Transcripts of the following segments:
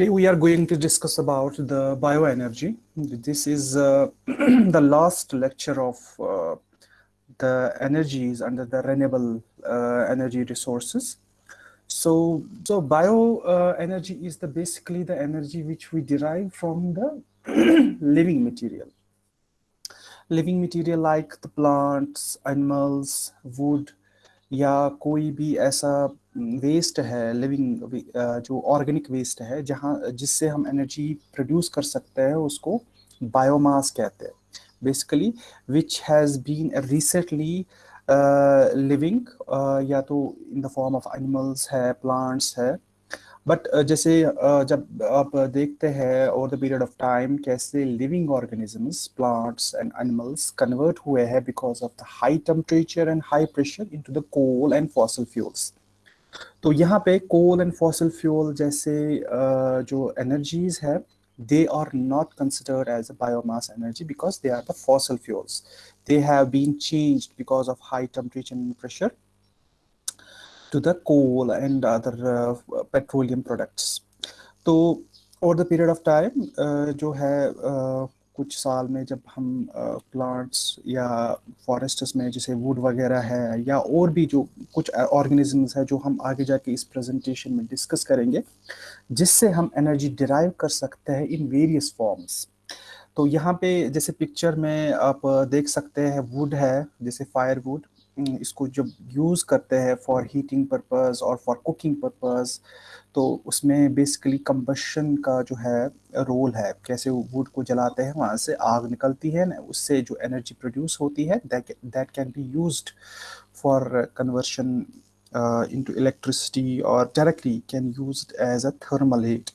Today we are going to discuss about the bioenergy. This is uh, the last lecture of uh, the energies under the renewable uh, energy resources. So, so bioenergy is the basically the energy which we derive from the living material. Living material like the plants, animals, wood, या कोई भी ऐसा waste है living जो organic waste है, जहाँ, जिससे हम एनर्जी प्रोड्यूस कर सकते हैं, उसको बायोमास कहते हैं। Basically which has been recently living या तो in the form of animals है प्लांट्स है बट जैसे जब आप देखते हैं over the period of time कैसे living organisms plants and animals convert हुए हैं because of the high temperature and high pressure into the coal and fossil fuels तो यहाँ पे कोल एंड फॉसल फ्यूल जैसे जो एनर्जीज है they are not considered as a biomass energy because they are the fossil fuels they have been change because of high temperature and pressure to the coal and other uh, petroleum products. तो over the period of time uh, जो है uh, कुछ साल में जब हम plants या forests में जैसे वुड वगैरह है या और भी जो कुछ ऑर्गेनिजम्स है जो हम आगे जाके इस प्रेजेंटेशन में डिस्कस करेंगे जिससे हम एनर्जी डिराइव कर सकते हैं इन वेरियस फॉर्म्स तो यहाँ पे जैसे पिक्चर में आप देख सकते हैं वुड है जैसे फायर वुड इसको जब यूज़ करते हैं फॉर हीटिंग पर्पस और फॉर कुकिंग पर्पस तो उसमें बेसिकली कम्बशन का जो है रोल है। कैसे वुड को जलाते हैं, वहाँ से आग निकलती है ना, उससे जो एनर्जी प्रोड्यूस होती है that can be used for conversion into electricity और directly can use as a thermal heat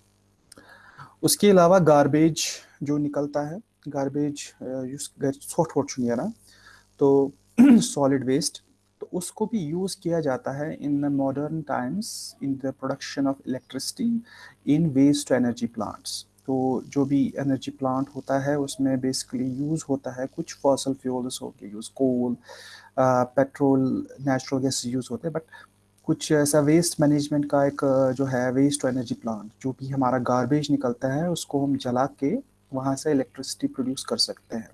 उसके अलावा गारबेज जो निकलता है गारबेज यूज़ छोट छोट ना तो सॉलिड वेस्ट उसको भी यूज़ किया जाता है in the modern times in the production of electricity in waste energy plants तो जो भी एनर्जी प्लांट होता है, उसमें बेसिकली यूज़ होता है कुछ फॉसल फ्यूल्स हो गए use coal petrol natural gas use होते हैं बट कुछ ऐसा वेस्ट मैनेजमेंट का एक जो है वेस्ट एनर्जी प्लांट जो भी हमारा गार्बेज निकलता है, उसको हम जला के वहाँ से इलेक्ट्रिसिटी प्रोड्यूस कर सकते हैं।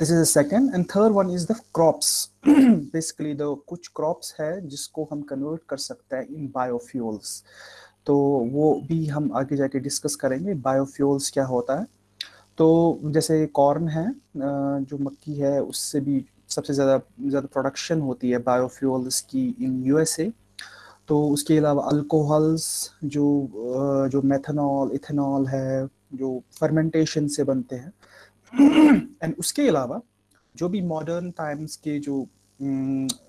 This is second and third one is the crops basically the कुछ क्रॉप्स है जिसको हम कन्वर्ट कर सकते हैं इन बायोफ्यूल्स तो वो भी हम आगे जाके डिस्कस करेंगे बायोफ्यूल्स क्या होता है? तो जैसे कॉर्न है जो मक्की है, उससे भी सबसे ज़्यादा ज़्यादा प्रोडक्शन होती है बायोफ्यूल्स की इन यूएसए तो उसके अलावा अल्कोहल्स जो जो मेथनॉल इथेनॉल है, जो फर्मेंटेशन से बनते हैं एंड उसके अलावा, जो भी मॉडर्न टाइम्स के जो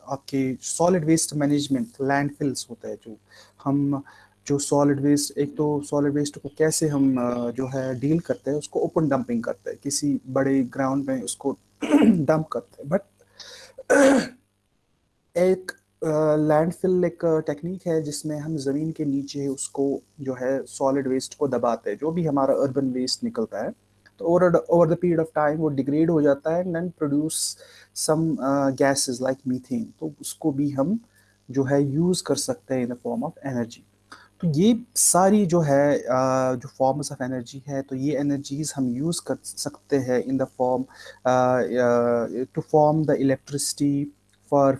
आपके सॉलिड वेस्ट मैनेजमेंट लैंडफिल्स होता है, जो हम, जो सॉलिड वेस्ट एक तो सॉलिड वेस्ट को कैसे हम जो है डील करते हैं, उसको ओपन डंपिंग करते हैं। किसी बड़े ग्राउंड में उसको डंप करते हैं। बट एक लैंडफिल एक टेक्निक है, जिसमें हम ज़मीन के नीचे उसको, जो है सॉलिड वेस्ट को दबाते हैं। जो भी हमारा अर्बन वेस्ट निकलता है तो over over the period of time वो डिग्रेड हो जाता है and produce some gases like methane तो उसको भी हम जो है यूज़ कर सकते हैं in the form of energy तो ये सारी जो है uh, जो फॉर्म्स ऑफ़ एनर्जी है तो ये एनर्जीज हम यूज़ कर सकते हैं in the form to form the electricity for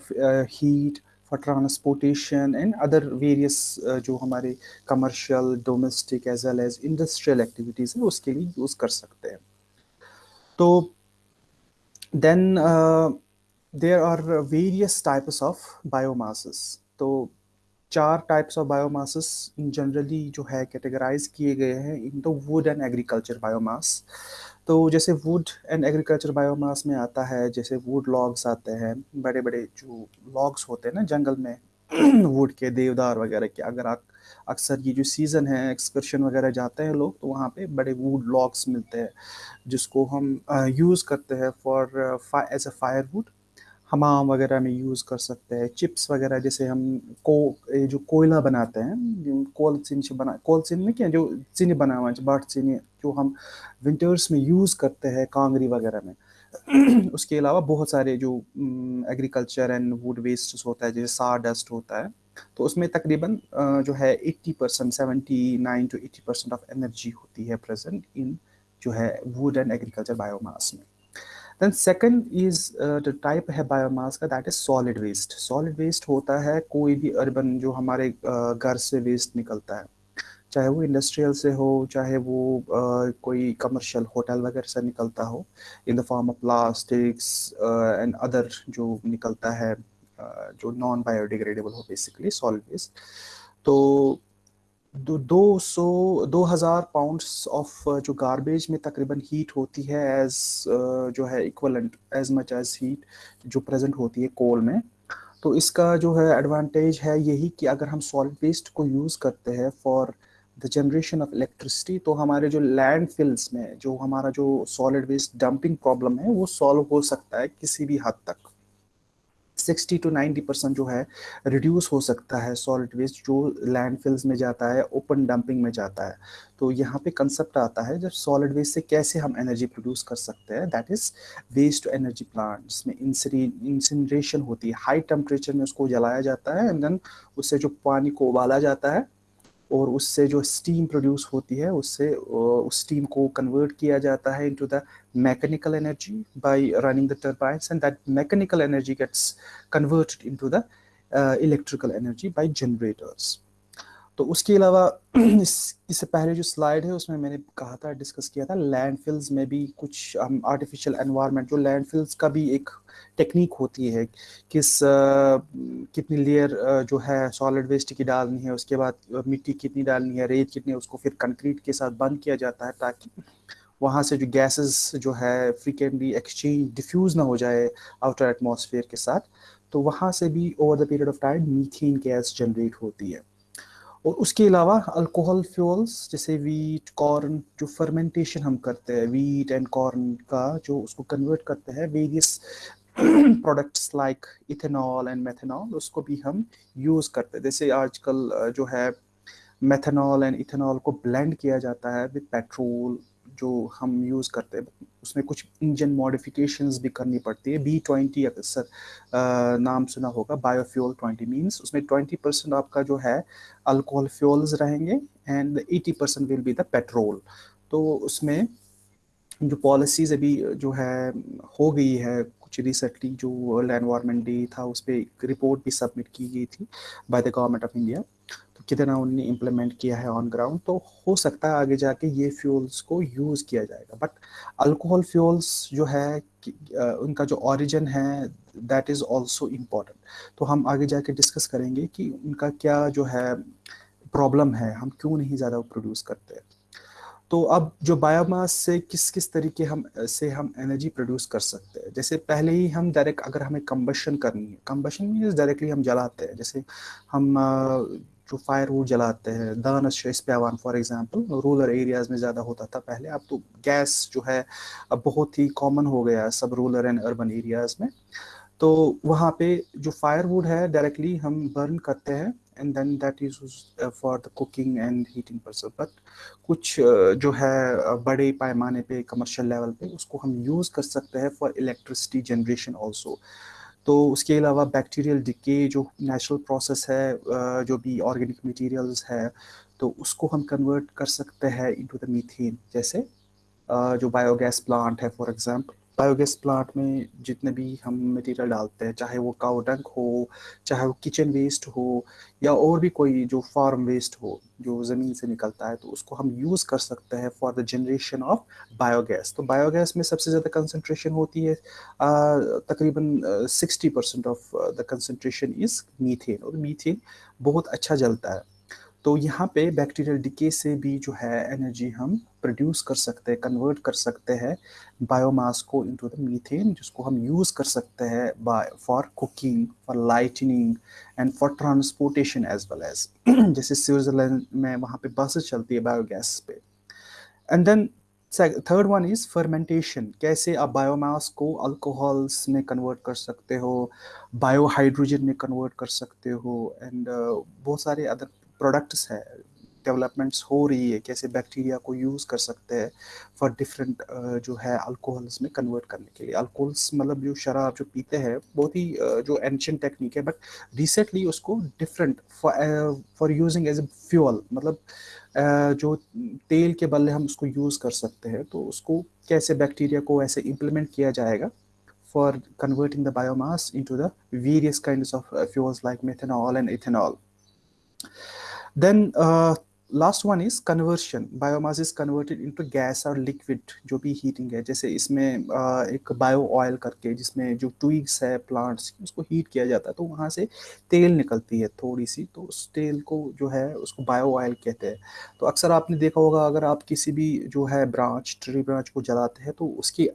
heat for transportation and other various जो हमारे commercial domestic as well as industrial activities है, उसके लिए यूज़ कर सकते हैं। तो then there are various types of biomass तो चार टाइप्स ऑफ़ बायोमास जनरली जो है कैटेगराइज किए गए हैं, in the wood and agriculture biomass तो जैसे वुड एंड एग्रीकल्चर बायोमास में आता है, जैसे वुड लॉग्स आते हैं बड़े बड़े जो लॉग्स होते हैं ना जंगल में वुड के देवदार वगैरह के, अगर आप, अक्सर ये जो सीज़न है एक्सकर्शन वगैरह जाते हैं लोग तो वहाँ पे बड़े वुड लॉग्स मिलते हैं, जिसको हम यूज़ करते हैं for as a fire wood हमाम वगैरह में यूज़ कर सकते हैं चिप्स वगैरह जैसे हम को जो कोयला बनाते हैं कोल चिन से बना, कोल चिन में क्या, जो चीनी बना हुआ बाट चीनी जो हम विंटर्स में यूज़ करते हैं कांगरी वगैरह में। उसके अलावा बहुत सारे जो एग्रीकल्चर एंड वुड वेस्ट होता है, जैसे सार डस्ट होता है तो उसमें तकरीबन जो है 80 percent seventy nine to 80 percent of energy होती है प्रेजेंट इन जो है वुड एंड एग्रीकल्चर बायोमास में। Then second is the type है बायोमास का that is solid waste solid waste होता है कोई भी अर्बन जो हमारे घर से वेस्ट निकलता है। चाहे वो इंडस्ट्रियल से हो चाहे वो uh, कोई कमर्शियल होटल वगैरह से निकलता हो in the form of plastics and other जो निकलता है uh, जो नॉन बायोडिग्रेडेबल हो बेसिकली सॉलिड वेस्ट तो दो सौ दो हज़ार पाउंड्स ऑफ़ जो गारबेज में तकरीबन हीट होती है एज uh, जो है equivalent as much as heat जो प्रेजेंट होती है कोल में। तो इसका जो है एडवांटेज है यही कि अगर हम सॉलिड वेस्ट को यूज़ करते हैं for the generation of electricity तो हमारे जो लैंड में जो हमारा जो सॉलिड वेस्ट डंपिंग प्रॉब्लम है वो सॉल्व हो सकता है किसी भी हद तक। सिक्सटी टू नाइन्टी परसेंट जो है रिड्यूस हो सकता है सॉलिड वेस्ट जो लैंडफिल्स में जाता है ओपन डंपिंग में जाता है। तो यहाँ पे कंसेप्ट आता है जब सॉलिड वेस्ट से कैसे हम एनर्जी प्रोड्यूस कर सकते हैं that is waste to energy plant जिसमें इंसिनरेशन होती है। हाई टेम्परेचर में उसको जलाया जाता है एंड देन उससे जो पानी को उबाला जाता है और उससे जो स्टीम प्रोड्यूस होती है, उससे उस स्टीम को कन्वर्ट किया जाता है into the mechanical energy by running the turbines and that mechanical energy gets converted into the electrical energy by generators तो उसके अलावा इस इससे पहले जो स्लाइड है उसमें मैंने कहा था डिस्कस किया था लैंडफिल्स में भी कुछ आर्टिफिशियल एनवायरनमेंट जो लैंडफिल्स का भी एक टेक्निक होती है किस आ, कितनी लेयर जो है सॉलिड वेस्ट की डालनी है उसके बाद मिट्टी कितनी डालनी है रेत कितनी है उसको फिर कंक्रीट के साथ बंद किया जाता है ताकि वहाँ से जो गैसेस जो है फ्रीकेंटली एक्सचेंज डिफ्यूज़ ना हो जाए आउटर एटमॉस्फेयर के साथ तो वहाँ से भी over the period of time methane gas generate होती है। और उसके अलावा अल्कोहल फ्यूल्स जैसे वीट कॉर्न जो फर्मेंटेशन हम करते हैं वीट एंड कॉर्न का जो उसको कन्वर्ट करते हैं various products like ethanol and methanol उसको भी हम यूज़ करते हैं। जैसे आजकल जो है मेथेनॉल एंड इथेनॉल को ब्लेंड किया जाता है विद पेट्रोल जो हम यूज़ करते हैं, उसमें कुछ इंजन मॉडिफिकेशंस भी करनी पड़ती है। बी ट्वेंटी अक्सर नाम सुना होगा बायोफ्यूल ट्वेंटी मीन्स उसमें ट्वेंटी परसेंट आपका जो है अल्कोहल फ्यूल्स रहेंगे and eighty percent will be the petrol तो उसमें जो पॉलिसीज़ अभी जो है, हो गई है कुछ रिसेंटली जो वर्ल्ड एनवायरनमेंट डे था, उस पर एक रिपोर्ट भी सबमिट की गई थी by the government of India तो कितना उन्होंने इम्प्लीमेंट किया है ऑन ग्राउंड तो हो सकता है आगे जाके ये फ्यूल्स को यूज़ किया जाएगा। बट अल्कोहल फ्यूल्स जो है उनका जो ओरिजिन है दैट इज़ ऑल्सो इंपॉर्टेंट तो हम आगे जाके डिस्कस करेंगे कि उनका क्या जो है प्रॉब्लम है, हम क्यों नहीं ज़्यादा प्रोड्यूस करते हैं। तो अब जो बायोमास से किस किस तरीके हम, से हम एनर्जी प्रोड्यूस कर सकते हैं? जैसे पहले ही हम डायरेक्ट अगर हमें कम्बशन करनी है कम्बशन मीन्स डायरेक्टली हम जलाते हैं। जैसे हम जो फायर वुड जलाते हैं दानश पेवान फॉर एग्जांपल रूरल एरियाज़ में ज़्यादा होता था पहले। अब तो गैस जो है, अब बहुत ही कॉमन हो गया सब रूरल एंड अर्बन एरियाज़ में। तो वहाँ पे जो फायर वुड है डायरेक्टली हम बर्न करते हैं। And then that is for the cooking and heating purpose but कुछ uh, जो है uh, बड़े पैमाने पे कमर्शियल लेवल पे उसको हम यूज़ कर सकते हैं फॉर इलेक्ट्रिसिटी जनरेशन ऑल्सो तो उसके अलावा बैक्टीरियल डिके जो नेचुरल प्रोसेस है जो भी ऑर्गेनिक मटेरियल्स है तो उसको हम कन्वर्ट कर सकते हैं इनटू द मीथेन जैसे जो बायोगैस प्लांट है फॉर एग्जांपल बायोगैस प्लांट में जितने भी हम मटेरियल डालते हैं, चाहे वो काउ डंक हो, चाहे वो किचन वेस्ट हो, या और भी कोई जो फार्म वेस्ट हो, जो ज़मीन से निकलता है तो उसको हम यूज़ कर सकते हैं for the generation of biogas तो बायोगैस में सबसे ज़्यादा कंसनट्रेशन होती है तकरीबन sixty percent of the concentration is methane और मीथेन बहुत अच्छा जलता है। तो यहाँ पे बैक्टीरियल डिके से भी जो है एनर्जी हम प्रोड्यूस कर सकते हैं कन्वर्ट कर सकते हैं बायोमास को इनटू द मीथेन जिसको हम यूज़ कर सकते हैं by for cooking for lightning and for transportation as well as जैसे स्विट्ज़रलैंड में वहाँ पे बसेस चलती है बायोगैस पे। And then third one is fermentation कैसे आप बायोमास को अल्कोहल्स में कन्वर्ट कर सकते हो बायोहाइड्रोजन में कन्वर्ट कर सकते हो एंड uh, बहुत सारे अदर प्रोडक्ट्स है डेवलपमेंट्स हो रही है कैसे बैक्टीरिया को यूज़ कर सकते हैं फॉर डिफरेंट जो है अल्कोहल्स में कन्वर्ट करने के लिए अल्कोहल्स मतलब जो शराब जो पीते हैं बहुत ही जो एंशियंट टेक्निक है बट रिसेंटली उसको different for using as a fuel मतलब जो तेल के बल्ले हम उसको यूज़ कर सकते हैं तो उसको कैसे बैक्टीरिया को ऐसे इम्प्लीमेंट किया जाएगा converting the biomass into the various kinds of uh, fuels like methanol and ethanol. Uh, last one is conversion biomass is converted into gas और लिक्विड जो भी हीटिंग है। जैसे इसमें एक बायो ऑयल करके जिसमें जो ट्विग्स है प्लांट्स उसको हीट किया जाता है तो वहाँ से तेल निकलती है थोड़ी सी तो उस तेल को जो है उसको बायो ऑयल कहते हैं। तो अक्सर आपने देखा होगा अगर आप किसी भी जो है ब्रांच ट्री ब्रांच को जलाते हैं तो उसकी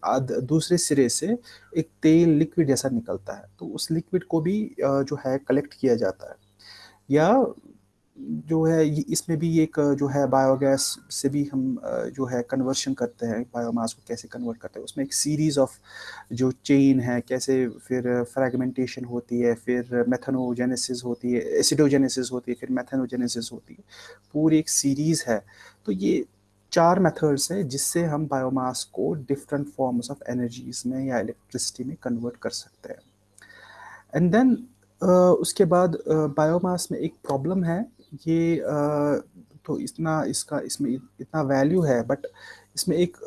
दूसरे सिरे से एक तेल लिक्विड जैसा निकलता है। तो उस लिक्विड को भी जो है कलेक्ट किया जाता है। या जो है इसमें भी एक जो है बायोगैस से भी हम जो है कन्वर्शन करते हैं बायोमास को कैसे कन्वर्ट करते हैं। उसमें एक सीरीज़ ऑफ़ जो चेन है कैसे फिर फ्रेगमेंटेशन होती है फिर मेथनोजेनेसिस होती है एसिडोजेनेसिस होती है फिर मेथनोजेनेसिस होती है। पूरी एक सीरीज़ है। तो ये चार मेथड्स है जिससे हम बायोमास को डिफरेंट फॉर्म्स ऑफ़ एनर्जीज में या इलेक्ट्रिसिटी में कन्वर्ट कर सकते हैं। एंड देन Uh, उसके बाद बायोमास uh, में एक प्रॉब्लम है। ये तो इतना इसका, इसमें इतना वैल्यू है बट इसमें एक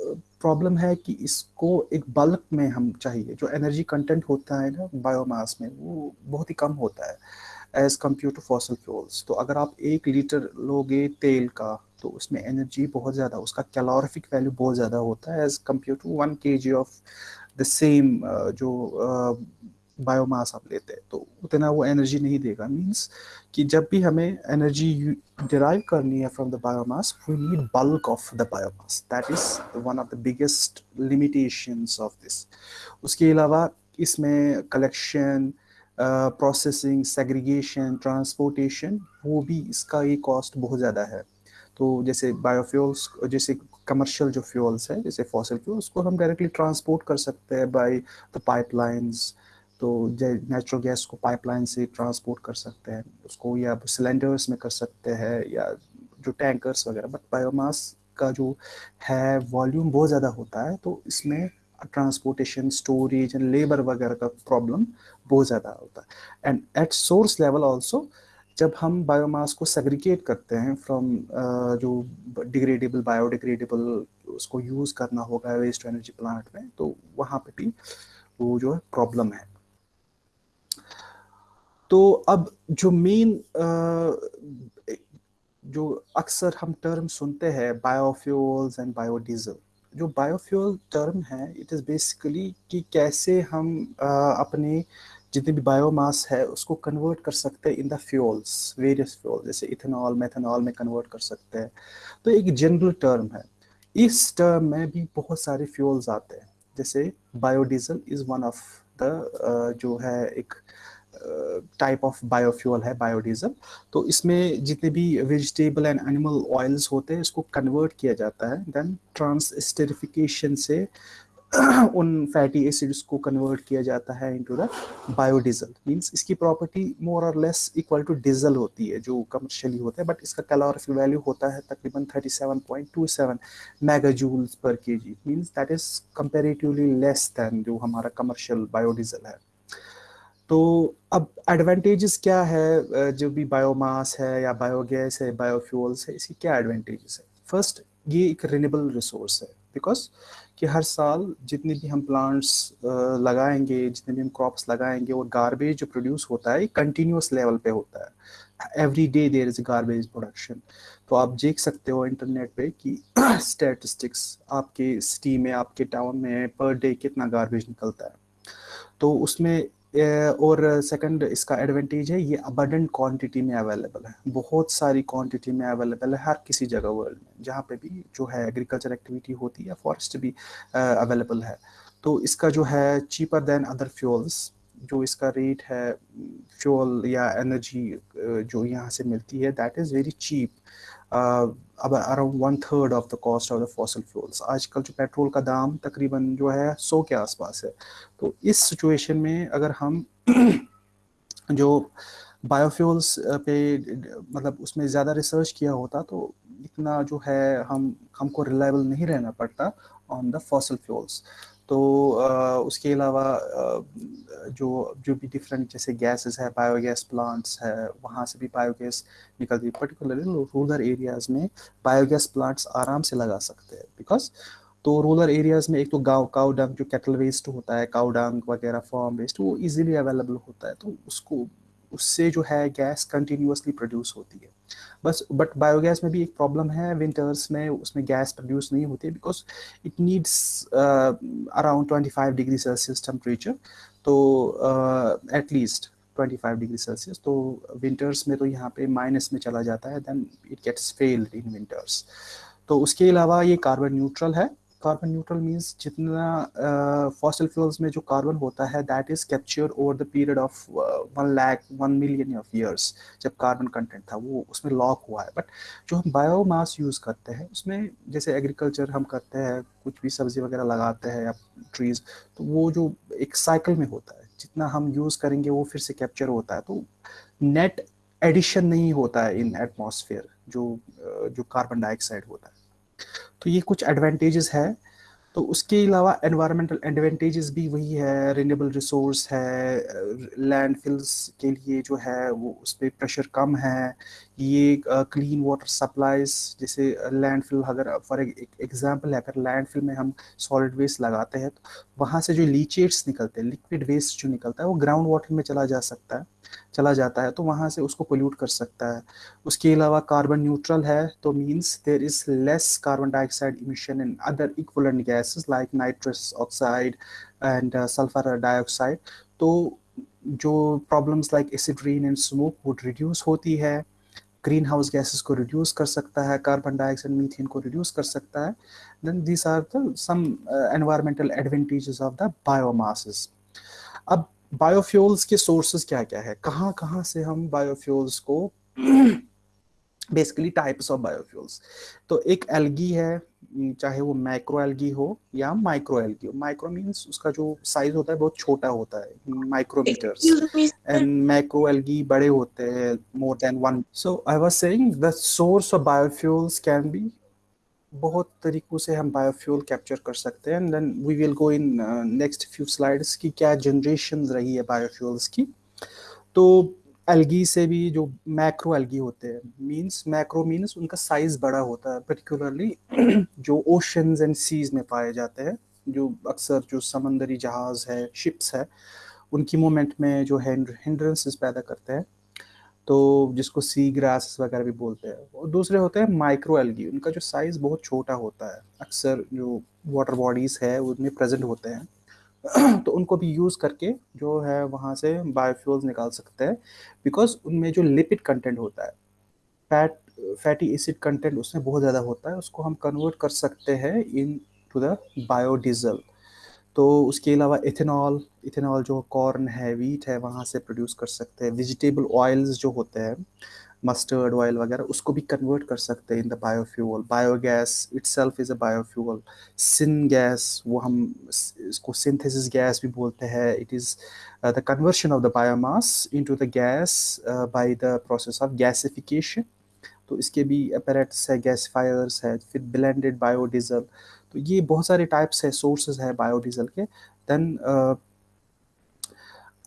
प्रॉब्लम है कि इसको एक बल्क में हम चाहिए। जो एनर्जी कंटेंट होता है ना बायोमास में, वो बहुत ही कम होता है as compare to fossil fuels तो अगर आप एक लीटर लोगे तेल का तो उसमें एनर्जी बहुत ज़्यादा, उसका कैलोरिफिक वैल्यू बहुत ज़्यादा होता है as compare to one K G of the same जो बायोमास आप लेते हैं तो उतना वो एनर्जी नहीं देगा। मीन्स कि जब भी हमें एनर्जी डिराइव करनी है from the biomass we need bulk of the biomass that is one of the biggest limitations of this उसके अलावा इसमें कलेक्शन प्रोसेसिंग सेग्रीगेशन ट्रांसपोर्टेशन वो भी इसका ये कॉस्ट बहुत ज़्यादा है। तो जैसे बायोफ्यूल्स जैसे कमर्शियल जो फ्यूल्स है, जैसे फॉसिल फ्यूल उसको हम डायरेक्टली ट्रांसपोर्ट कर सकते हैं बाय द पाइपलाइंस तो नेचुरल गैस को पाइपलाइन से ट्रांसपोर्ट कर सकते हैं उसको या सिलेंडर्स में कर सकते हैं या जो टैंकर्स वगैरह बट बायोमास का जो है वॉल्यूम बहुत ज़्यादा होता है तो इसमें ट्रांसपोर्टेशन स्टोरेज एंड लेबर वगैरह का प्रॉब्लम बहुत ज़्यादा होता है. And at source level also जब हम बायोमास को सेग्रीगेट करते हैं फ्रॉम uh, जो डिग्रेडेबल बायोडिग्रेडेबल उसको यूज़ करना होगा वेस्ट एनर्जी प्लांट में तो वहाँ पे भी वो जो है प्रॉब्लम है. तो अब जो मेन जो अक्सर हम टर्म सुनते हैं बायोफ्यूल्स एंड बायोडीजल जो बायोफ्यूल टर्म है इट इज़ बेसिकली कि कैसे हम आ, अपने जितने भी बायोमास है उसको कन्वर्ट कर सकते हैं in the fuels various fuel जैसे इथेनॉल मेथनॉल में कन्वर्ट कर सकते हैं। तो एक जनरल टर्म है। इस टर्म में भी बहुत सारे फ्यूल्स आते हैं। जैसे biodiesel is one of the जो है एक टाइप ऑफ़ बायोफ्यूल है बायोडीजल तो इसमें जितने भी वेजिटेबल एंड एनिमल ऑयल्स होते हैं, इसको कन्वर्ट किया जाता है देन ट्रांसस्टेरिफिकेशन से उन फैटी एसिड्स को कन्वर्ट किया जाता है इनटू द बायोडीजल मींस इसकी property more or less equal to diesel होती है, जो कमर्शियली होता है बट इसका कैलोरिफिक वैल्यू होता है तकरीबन 37.27 megajoules per KG means that is comparatively less than जो हमारा कमर्शियल बायोडीजल है। तो अब एडवांटेजेस क्या है? जो भी बायोमास है या बायोगैस है बायोफ्यूल्स है, इसकी क्या एडवांटेजेस है? फ़र्स्ट ये एक रिनेबल रिसोर्स है बिकॉज़ कि हर साल जितने भी हम प्लांट्स लगाएँगे, जितने भी हम क्रॉप्स लगाएँगे और गार्बेज जो प्रोड्यूस होता है कंटिन्यूस लेवल पे होता है। Every day there is garbage production तो आप देख सकते हो इंटरनेट पे कि स्टैटिस्टिक्स आपके सिटी में, आपके टाउन में पर डे कितना गार्बेज निकलता है। तो उसमें और सेकंड इसका एडवांटेज है, ये अबंडेंट क्वांटिटी में अवेलेबल है। बहुत सारी क्वांटिटी में अवेलेबल है हर किसी जगह वर्ल्ड में, जहाँ पे भी जो है एग्रीकल्चर एक्टिविटी होती है फॉरेस्ट भी अवेलेबल है। तो इसका जो है चीपर देन अदर फ्यूल्स जो इसका रेट है फ्यूल या एनर्जी जो यहाँ से मिलती है दैट इज़ वेरी चीप अब around one third of the cost of the fossil fuels आजकल जो पेट्रोल का दाम तकरीबन जो है, सौ के आसपास है। तो इस सिचुएशन में अगर हम जो बायोफ्यूल्स पे मतलब उसमें ज़्यादा रिसर्च किया होता तो इतना जो है, हम, हमको रिलायबल नहीं रहना पड़ता ऑन द फॉसल फ्यूल्स तो उसके अलावा जो जो भी डिफरेंट जैसे गैसेस है बायोगैस प्लांट्स है, वहाँ से भी बायोगैस निकलती है। पर्टिकुलरली रूरल एरियाज़ में बायोगैस प्लांट्स आराम से लगा सकते हैं बिकॉज़ तो रूरल एरियाज़ में एक तो गाँव काउ डंग जो कैटल वेस्ट होता है काउ डंग वगैरह फॉर्म वेस्ट वो इजीली अवेलेबल होता है तो उसको उससे जो है गैस कंटिन्यूसली प्रोड्यूस होती है। बस बट बायोगैस में भी एक प्रॉब्लम है विंटर्स में उसमें गैस प्रोड्यूस नहीं होती because it needs around twenty five degree Celsius temperature तो at least twenty five degree Celsius तो विंटर्स में तो यहाँ पे माइनस में चला जाता है then it gets failed in winters तो उसके अलावा ये कार्बन न्यूट्रल है कार्बन न्यूट्रल मीन्स जितना फॉसिल फ्यूल्स में जो कार्बन होता है that is capture over the period of one lakh one million of years जब कार्बन कंटेंट था, वो उसमें लॉक हुआ है। बट जो हम बायोमास यूज़ करते हैं, उसमें जैसे एग्रीकल्चर हम करते हैं, कुछ भी सब्ज़ी वगैरह लगाते हैं या ट्रीज तो वो जो एक साइकिल में होता है, जितना हम यूज़ करेंगे, वो फिर से कैप्चर होता है। तो नेट एडिशन नहीं होता है इन एटमॉस्फेयर जो जो कार्बन डाइऑक्साइड होता है। तो ये कुछ एडवांटेजेस है। तो उसके अलावा एनवायरमेंटल एडवांटेजेस भी वही है रिन्यूएबल रिसोर्स है लैंडफिल्स के लिए जो है वो उस पर प्रेशर कम है। ये क्लीन वाटर सप्लाईज जैसे लैंडफिल अगर फॉर एग्जांपल है, अगर लैंडफिल में हम सॉलिड वेस्ट लगाते हैं तो वहाँ से जो लीचेट्स निकलते हैं लिक्विड वेस्ट जो निकलता है, वो ग्राउंड वाटर में चला जा सकता है। चला जाता है तो वहाँ से उसको पोल्यूट कर सकता है। उसके अलावा कार्बन न्यूट्रल है तो means there is less carbon dioxide emission in other equivalent gases like nitrous oxide and sulphur dioxide तो जो problems like acid rain and smoke वो रिड्यूस होती है ग्रीन हाउस गैसेस को रिड्यूस कर सकता है कार्बन डाइऑक्साइड मीथेन को रिड्यूस कर सकता है then these are the some environmental advantages of the biomasses अब बायोफ्यूल्स के सोर्सेज क्या क्या है? कहाँ कहाँ से हम बायोफ्यूल्स को बेसिकली टाइप्स ऑफ़ बायोफ्यूल्स तो एक एल्गी है चाहे वो माइक्रो एल्गी हो या माइक्रो एल्गी हो। माइक्रो मीन्स उसका जो साइज़ होता है बहुत छोटा होता है माइक्रोमीटर्स एंड माइक्रो एल्गी बड़े होते हैं more than one so I was saying the source of biofuels can be बहुत तरीकों से हम बायोफ्यूल कैप्चर कर सकते हैं and then we will go in next few slides की क्या जनरेशन रही है बायोफ्यूल्स की। तो एल्गी से भी जो मैक्रो एल्गी होते हैं मींस मैक्रो मींस उनका साइज़ बड़ा होता है पर्टिकुलरली जो ओशंस एंड सीज में पाए जाते हैं, जो अक्सर जो समंदरी जहाज़ है शिप्स है, उनकी मूवमेंट में जो हिंड्रेंसेस पैदा करते हैं। तो जिसको सी ग्रास वगैरह भी बोलते हैं, और दूसरे होते हैं माइक्रो एल्गी उनका जो साइज़ बहुत छोटा होता है, अक्सर जो वाटर बॉडीज़ है उनमें प्रेजेंट होते हैं। तो उनको भी यूज़ करके जो है वहाँ से बायोफ्यूल्स निकाल सकते हैं बिकॉज़ उनमें जो लिपिड कंटेंट होता है फैट फैटी एसिड कंटेंट उसमें बहुत ज़्यादा होता है, उसको हम कन्वर्ट कर सकते हैं इन टू द बायोडीजल तो उसके अलावा इथेनॉल इथेनॉल जो कॉर्न है वीट है, वहाँ से प्रोड्यूस कर सकते हैं। वेजिटेबल ऑयल्स जो होते हैं मस्टर्ड ऑयल वगैरह, उसको भी कन्वर्ट कर सकते हैं in the biofuel biogas itself is a biofuel syngas वो हम इसको सिंथेसिस गैस भी बोलते हैं। It is the conversion of the biomass into the gas by the process of gasification तो इसके भी अपरेट्स है गैसफायर्स है, फिर ब्लेंडेड बायोडीजल तो ये बहुत सारे टाइप्स है सोर्सेज है बायोडीजल के। देन uh,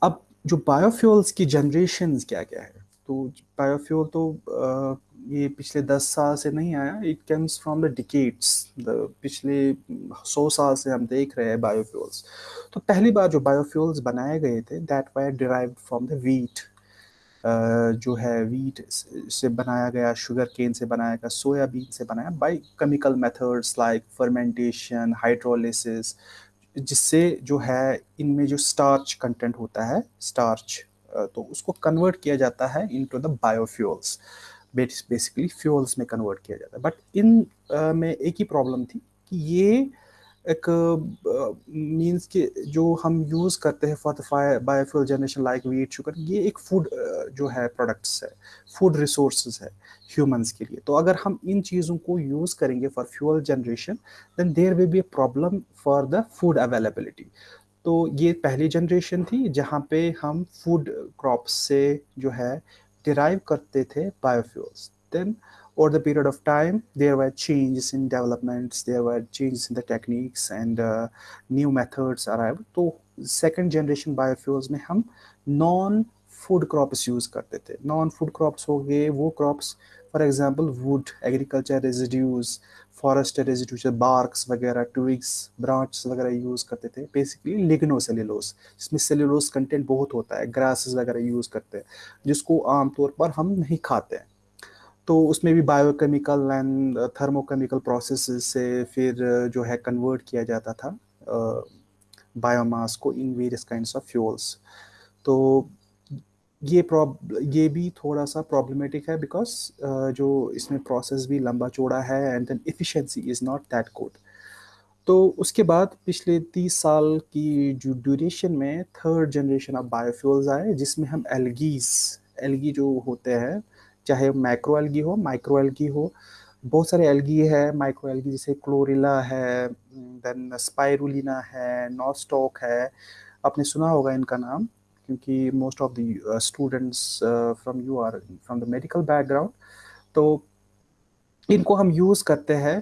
अब जो बायोफ्यूल्स की जनरेशन क्या क्या है? तो बायोफ्यूल तो uh, ये पिछले दस साल से नहीं आया it comes from the decades पिछले सौ साल से हम देख रहे हैं बायोफ्यूल्स तो पहली बार जो बायोफ्यूल्स बनाए गए थे that were derived from the wheat जो है वीट से बनाया गया शुगर केन से बनाया गया सोयाबीन से बनाया by chemical methods like fermentation hydrolysis जिससे जो है इनमें जो स्टार्च कंटेंट होता है स्टार्च तो उसको कन्वर्ट किया जाता है into the biofuels basically fuels में कन्वर्ट किया जाता है. बट इन में एक ही प्रॉब्लम थी कि ये एक मींस के जो हम यूज़ करते हैं for biofuel generation like wheat sugar ये एक फ़ूड जो है प्रोडक्ट्स है फ़ूड रिसोर्स है ह्यूमंस के लिए। तो अगर हम इन चीज़ों को यूज़ करेंगे for fuel generation then there will be a problem for the food availability तो ये पहली जनरेशन थी जहाँ पे हम फ़ूड क्रॉप से जो है डिराइव करते थे biofuels then over the period of time there were changes in developments there were changes in the techniques and uh, new methods arrived तो second generation biofuels में हम non food crops use करते थे non food crops हो गए वो crops for example wood agriculture residues forest residues barks वगैरह twigs branch वगैरह यूज़ करते थे बेसिकली लिग्नो सेल्यूलोस जिसमें सेल्यूलोस कंटेंट बहुत होता है ग्रासेस वगैरह यूज़ करते हैं जिसको आमतौर पर हम नहीं खाते हैं तो उसमें भी बायोकेमिकल एंड थर्मोकेमिकल प्रोसेस से फिर जो है कन्वर्ट किया जाता था बायोमास को in various kind of fuels तो ये प्रॉब ये भी थोड़ा सा प्रॉब्लमेटिक है बिकॉज़ जो इसमें प्रोसेस भी लंबा चौड़ा है and then efficiency is not that good तो उसके बाद पिछले तीस साल की जो ड्यूरेशन में थर्ड जनरेशन ऑफ़ बायोफ्यूल्स आए, जिसमें हम एलगीज एलगी जो होते हैं चाहे माइक्रो एल्गी हो माइक्रो एल्गी हो, बहुत सारे एल्गी है माइक्रो एल्गी जैसे क्लोरिला है देन स्पायरुलिना है नॉस्टॉक है। आपने सुना होगा इनका नाम, क्योंकि most of the students from you are from the medical background तो इनको हम यूज़ करते हैं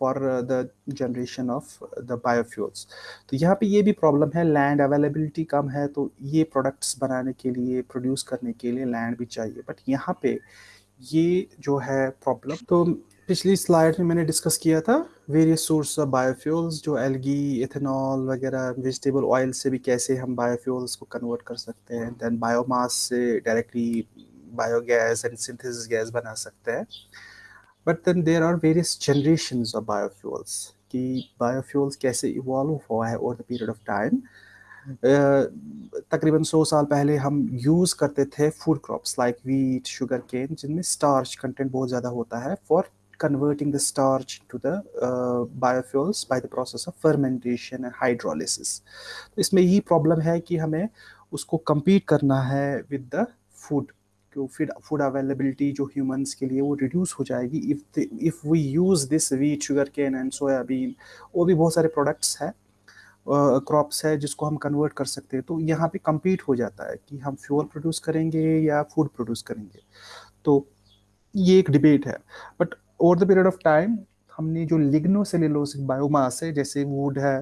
for the generation of the biofuels तो यहाँ पे ये भी प्रॉब्लम है लैंड अवेलेबिलिटी कम है तो ये प्रोडक्ट्स बनाने के लिए प्रोड्यूस करने के लिए लैंड भी चाहिए। बट यहाँ पे ये जो है प्रॉब्लम तो पिछली स्लाइड में मैंने डिस्कस किया था वेरियस सोर्स ऑफ़ बायोफ्यूल्स जो एलगी इथेनॉल वगैरह वेजिटेबल ऑयल से भी कैसे हम बायोफ्यूल्स को कन्वर्ट कर सकते हैं। देन बायोमास से directly biogas and synthesis gas बना सकते हैं। But then there are various generation of biofuels कि बायोफ्यूल्स कैसे इवॉल्व हुआ है over the period of time तकरीबन सौ साल पहले हम यूज़ करते थे food crops like wheat sugarcane जिनमें स्टार्च कंटेंट बहुत ज़्यादा होता है for converting the starch to the uh, biofuels by the process of fermentation and hydrolysis. तो इसमें यही प्रॉब्लम है कि हमें उसको compete करना है with the food तो फिर फ़ूड अवेलेबिलिटी जो ह्यूमंस के लिए वो रिड्यूस हो जाएगी। If if we use this wheat sugarcane and soybean और भी बहुत सारे प्रोडक्ट्स है क्रॉप्स है जिसको हम कन्वर्ट कर सकते हैं। तो यहाँ पे कम्पीट हो जाता है कि हम फ्यूल प्रोड्यूस करेंगे या फ़ूड प्रोड्यूस करेंगे। तो ये एक डिबेट है। But over the period of time हमने जो लिग्नो सेलुलोसिक बायोमास है, जैसे वुड है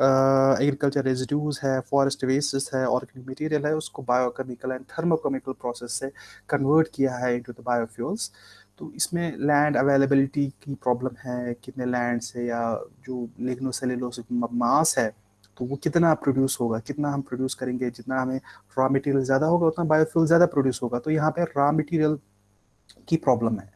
एग्रीकल्चर रेजिड्यूज है फॉरेस्ट वेस्ट है ऑर्गेनिक मटेरियल है, उसको बायोकेमिकल एंड थर्मोकेमिकल प्रोसेस से कन्वर्ट किया है इनटू द बायोफ्यूल्स तो इसमें लैंड अवेलेबिलिटी की प्रॉब्लम है, कितने लैंड से या जो लिग्नोसेलुलोसिक मास है तो वो कितना प्रोड्यूस होगा, कितना हम प्रोड्यूस करेंगे, जितना हमें रॉ मटेरियल ज़्यादा होगा, उतना बायोफ्यूल ज़्यादा प्रोड्यूस होगा। तो यहाँ पे रॉ मटेरियल की प्रॉब्लम है।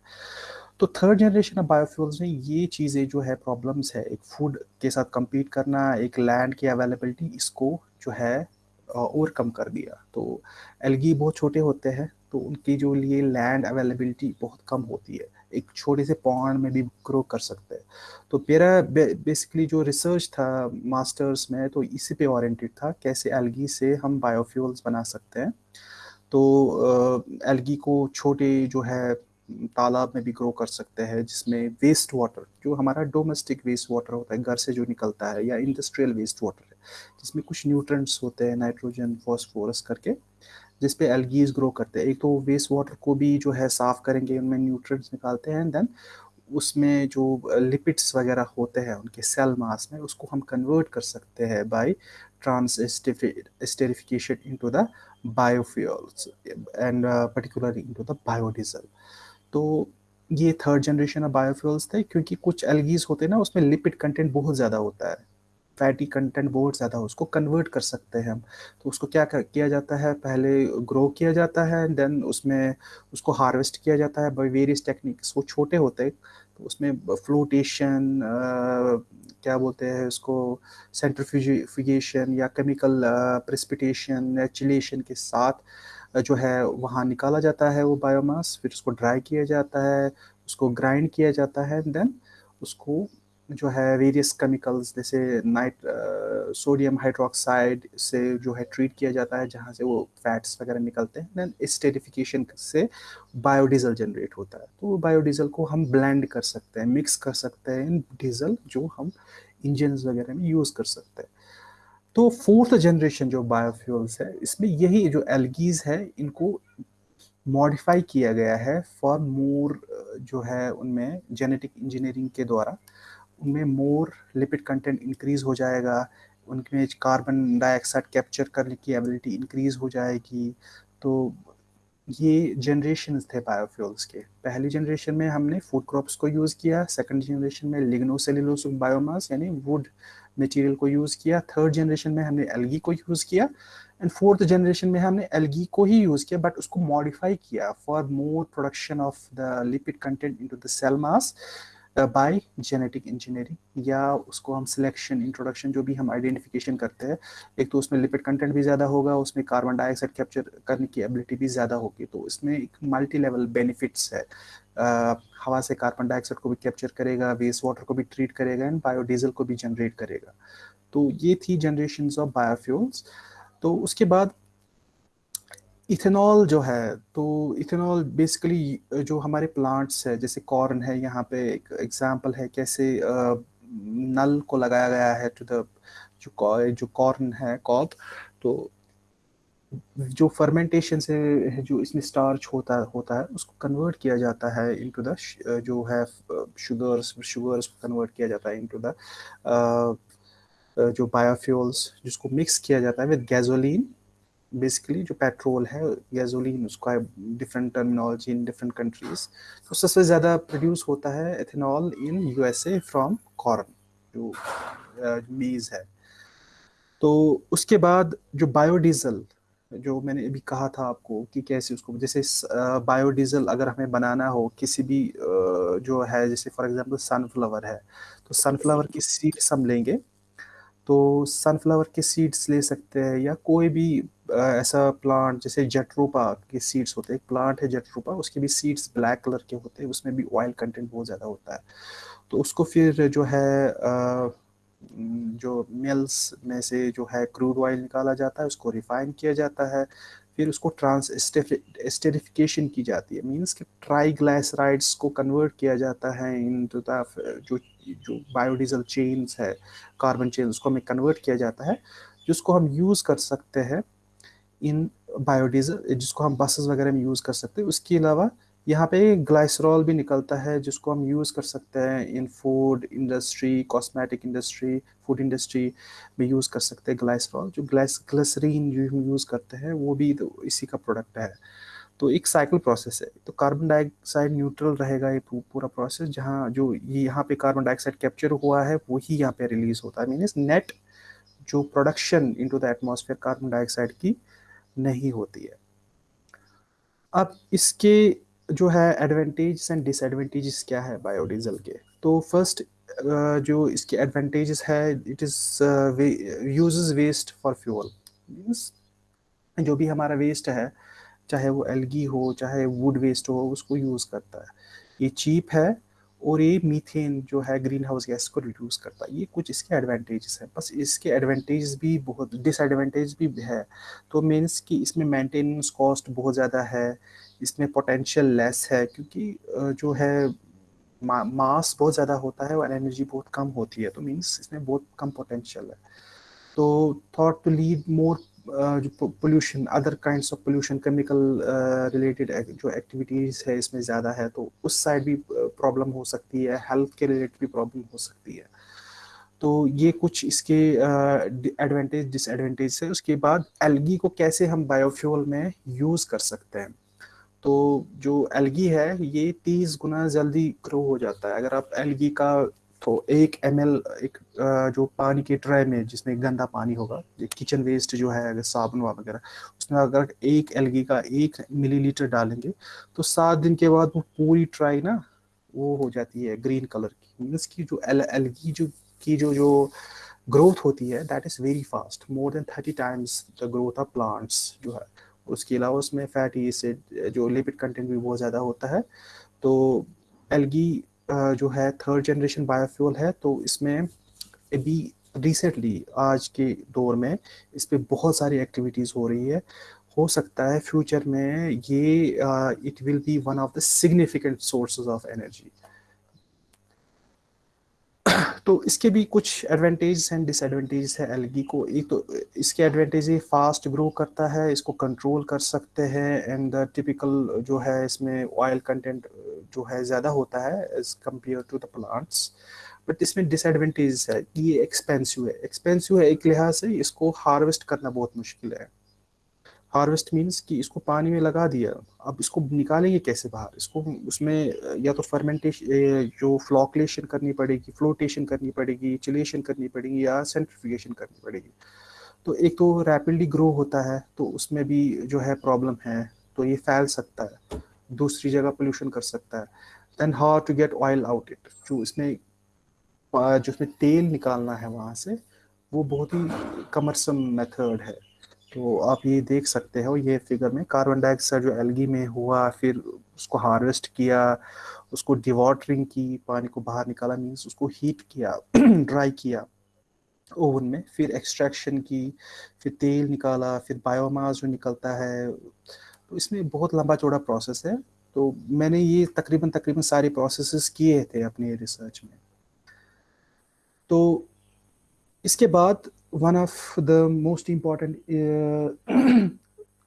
तो थर्ड जनरेशन ऑफ़ बायोफ्यूल्स में ये चीज़ें जो है प्रॉब्लम्स है, एक फ़ूड के साथ कम्पीट करना, एक लैंड की अवेलेबिलिटी इसको जो है ओवरकम कर दिया। तो एलगी बहुत छोटे होते हैं तो उनकी जो लिए लैंड अवेलेबिलिटी बहुत कम होती है। एक छोटे से पॉन्ड में भी ग्रो कर सकते हैं। तो मेरा बेसिकली जो रिसर्च था मास्टर्स में तो इसी पे ओरिएंटेड था, कैसे एलगी से हम बायोफ्यूल्स बना सकते हैं। तो एलगी को छोटे जो है तालाब में भी ग्रो कर सकते हैं, जिसमें वेस्ट वाटर जो हमारा डोमेस्टिक वेस्ट वाटर होता है, घर से जो निकलता है, या इंडस्ट्रियल वेस्ट वाटर है, जिसमें कुछ न्यूट्रंट्स होते हैं नाइट्रोजन फॉस्फोरस करके जिस पे एल्गीज ग्रो करते हैं। एक तो वेस्ट वाटर को भी जो है साफ़ करेंगे, उनमें न्यूट्रंट्स निकालते हैं एंड देन उसमें जो लिपिड्स वगैरह होते हैं, उनके सेल मास में, उसको हम कन्वर्ट कर सकते हैं by transesterification into the biofuels and particularly into the biodiesel तो ये थर्ड जनरेशन ऑफ़ बायोफ्यूल्स थे, क्योंकि कुछ एलगीज होते ना, उसमें लिपिड कंटेंट बहुत ज़्यादा होता है। फैटी कंटेंट बहुत ज़्यादा हो, उसको कन्वर्ट कर सकते हैं हम। तो उसको क्या किया जाता है, पहले ग्रो किया जाता है देन उसमें उसको हार्वेस्ट किया जाता है बाई वेरियस टेक्निक्स वो छोटे होते हैं तो उसमें फ्लोटेशन क्या बोलते हैं उसको सेंट्रिफ्यूगेशन या केमिकल प्रेसिपिटेशन या के साथ जो है वहाँ निकाला जाता है वो बायोमास फिर उसको ड्राई किया जाता है, उसको ग्राइंड किया जाता है देन उसको जो है वेरियस केमिकल्स जैसे नाइट सोडियम हाइड्रोक्साइड से जो है ट्रीट किया जाता है जहाँ से वो फैट्स वगैरह निकलते हैं देन स्टेरिफिकेशन से बायोडीजल जनरेट होता है। तो बायोडीजल को हम ब्लेंड कर सकते हैं मिक्स कर सकते हैं इन डीजल जो हम इंजन वगैरह में यूज़ कर सकते हैं। तो फोर्थ जनरेशन जो बायोफ्यूल्स है, इसमें यही जो एल्गीज है, इनको मॉडिफाई किया गया है फॉर मोर जो है उनमें जेनेटिक इंजीनियरिंग के द्वारा। उनमें मोर लिपिड कंटेंट इंक्रीज हो जाएगा, उनमें कार्बन डाइऑक्साइड कैप्चर करने की एबिलिटी इंक्रीज हो जाएगी। तो ये जनरेशन थे बायोफ्यूल्स के। पहली जनरेशन में हमने फ़ूड क्रॉप्स को यूज़ किया सेकंड जनरेशन में लिग्नोसेलुलोस बायोमास यानी वुड मटेरियल को यूज़ किया थर्ड जनरेशन में हमने एल्गी को यूज़ किया एंड फोर्थ जनरेशन में हमने एल्गी को ही यूज़ किया बट उसको मॉडिफाई किया for more production of the lipid content into the cell mass by genetic engineering या उसको हम सिलेक्शन इंट्रोडक्शन जो भी हम आइडेंटिफिकेशन करते हैं, एक तो उसमें लिपिड कंटेंट भी ज़्यादा होगा, उसमें कार्बन डाइऑक्साइड कैप्चर करने की एबिलिटी भी ज़्यादा होगी तो इसमें एक मल्टी लेवल बेनिफिट्स है। हवा से कार्बन डाइऑक्साइड को भी कैप्चर करेगा वेस्ट वाटर को भी ट्रीट करेगा एंड बायोडीजल को भी जनरेट करेगा। तो ये थी जनरेशन ऑफ़ बायोफ्यूल्स तो उसके बाद इथेनॉल जो है तो इथेनॉल बेसिकली जो हमारे प्लांट्स है, जैसे कॉर्न है, यहाँ पे एक एग्जांपल है कैसे नल को लगाया गया है टू द जो कॉर्न है कॉप तो जो फर्मेंटेशन से जो इसमें स्टार्च होता होता है, उसको कन्वर्ट किया जाता है इनटू द जो है शुगर्स शुगर्स कन्वर्ट किया जाता है इनटू द जो बायोफ्यूल्स जिसको मिक्स किया जाता है विद गैसोलीन बेसिकली जो पेट्रोल है गैसोलीन उसका different terminology in different countries तो सबसे ज़्यादा प्रोड्यूस होता है ethanol in USA from corn जो मीज़ है। तो उसके बाद जो बायोडीजल जो मैंने अभी कहा था आपको कि कैसे उसको जैसे बायोडीजल अगर हमें बनाना हो किसी भी जो है जैसे फॉर एग्जांपल सनफ्लावर है तो सनफ्लावर की सीड्स हम लेंगे तो सनफ्लावर के सीड्स ले सकते हैं या कोई भी ऐसा प्लांट जैसे जटरूपा के सीड्स होते हैं एक प्लांट है जटरूपा उसके भी सीड्स ब्लैक कलर के होते हैं उसमें भी ऑयल कंटेंट बहुत ज़्यादा होता है। तो उसको फिर जो है जो मिल्स में से जो है क्रूड ऑयल निकाला जाता है, उसको रिफाइन किया जाता है, फिर उसको ट्रांस स्टेरिफिकेशन की जाती है। मींस कि ट्राईग्लाइसराइड्स को कन्वर्ट किया जाता है इन जो जो बायोडीजल चेन्स है, कार्बन चेन उसको हमें कन्वर्ट किया जाता है, जिसको हम यूज़ कर सकते हैं इन बायोडीजल, जिसको हम बसेस वगैरह में यूज़ कर सकते हैं। उसके अलावा यहाँ पे ग्लाइसरॉल भी निकलता है, जिसको हम यूज़ कर सकते हैं in food industry cosmetic industry food industry में यूज़ कर सकते हैं ग्लाइसरॉल जो ग्लाइस ग्लिसरीन जो हम यूज़ करते हैं, वो भी तो इसी का प्रोडक्ट है। तो एक साइकिल प्रोसेस है। तो कार्बन डाइऑक्साइड न्यूट्रल रहेगा ये पूरा प्रोसेस जहाँ जो ये यहाँ पे कार्बन डाइऑक्साइड कैप्चर हुआ है, वही यहाँ पे रिलीज़ होता है। मीन नेट जो production into the atmosphere carbon dioxide की नहीं होती है। अब इसके जो है एडवांटेज एंड डिसएडवांटेजेस क्या है बायोडीजल के? तो फ़र्स्ट जो इसके एडवांटेजेस है it is uses waste for fuel means जो भी हमारा वेस्ट है, चाहे वो एलगी हो, चाहे वुड वेस्ट हो, उसको यूज़ करता है। ये चीप है और ये मीथेन जो है ग्रीन हाउस गैस को रिड्यूस करता है। ये कुछ इसके एडवांटेजेस हैं। बस इसके एडवांटेज भी बहुत डिसएडवांटेज भी है। तो मीन्स कि इसमें मेंटेनेंस कॉस्ट बहुत ज़्यादा है इसमें पोटेंशियल लेस है क्योंकि जो है मा, मास बहुत ज़्यादा होता है और एनर्जी बहुत कम होती है। तो मीन्स इसमें बहुत कम पोटेंशियल है। तो थॉट टू लीड मोर जो pollution other kinds of pollution chemical related जो एक्टिविटीज़ है इसमें ज़्यादा है तो उस साइड भी प्रॉब्लम हो सकती है हेल्थ के रिलेटेड भी प्रॉब्लम हो सकती है। तो ये कुछ इसके एडवांटेज डिसएडवांटेज है। उसके बाद एलगी को कैसे हम बायोफ्यूल में यूज़ कर सकते हैं? तो जो एलगी है, ये तीस गुना जल्दी ग्रो हो जाता है। अगर आप एलगी का तो एक एम एक जो पानी के ट्रे में जिसमें गंदा पानी होगा किचन वेस्ट जो है, अगर साबुन वगैरह, उसमें अगर एक एलगी का एक मिलीलीटर डालेंगे तो सात दिन के बाद वो पूरी ट्राई ना, वो हो जाती है ग्रीन कलर की। मीन्स की जो एल एलगी जो, की जो जो ग्रोथ होती है that is very fast more than thirty times the growth of plants जो है। उसके अलावा उसमें फैटी एसिड जो लिपिड कंटेंट भी बहुत ज़्यादा होता है तो एलगी जो है थर्ड जनरेशन बायोफ्यूल है तो इसमें अभी रिसेंटली आज के दौर में इस पर बहुत सारी एक्टिविटीज़ हो रही है। हो सकता है फ्यूचर में ये it will be one of the significant sources of energy तो इसके भी कुछ एडवांटेज एंड डिसएडवांटेज है एलगी को। एक तो इसके एडवांटेज ये फास्ट ग्रो करता है, इसको कंट्रोल कर सकते हैं एंड द टिपिकल जो है इसमें ऑयल कंटेंट जो है ज़्यादा होता है as compare to the plants but इसमें डिसएडवांटेज है कि ये एक्सपेंसिव है। एक्सपेंसिव है एक लिहाज से इसको हार्वेस्ट करना बहुत मुश्किल है। हार्वेस्ट मीन्स कि इसको पानी में लगा दिया। अब इसको निकालेंगे कैसे बाहर? इसको उसमें या तो फर्मेंटेशन जो फ्लॉकलेशन करनी पड़ेगी, फ्लोटेशन करनी पड़ेगी, चिलेशन करनी पड़ेगी या सेंट्रिफिकेशन करनी पड़ेगी। तो एक तो रैपिडली ग्रो होता है तो उसमें भी जो है प्रॉब्लम है तो ये फैल सकता है। दूसरी जगह पोल्यूशन कर सकता है। Then how to get oil out it जो इसमें जो इसमें तेल निकालना है वहाँ से, वो बहुत ही कमरसम मेथड है। तो आप ये देख सकते हो ये फिगर में कार्बन डाइऑक्साइड जो एलगी में हुआ, फिर उसको हार्वेस्ट किया, उसको डिवाटरिंग की, पानी को बाहर निकाला मीन्स उसको हीट किया ड्राई किया ओवन में, फिर एक्सट्रैक्शन की, फिर तेल निकाला, फिर बायोमास जो निकलता है तो इसमें बहुत लंबा चौड़ा प्रोसेस है। तो मैंने ये तकरीबन तकरीबन सारे प्रोसेस किए थे अपने रिसर्च में। तो इसके बाद one of the most important uh,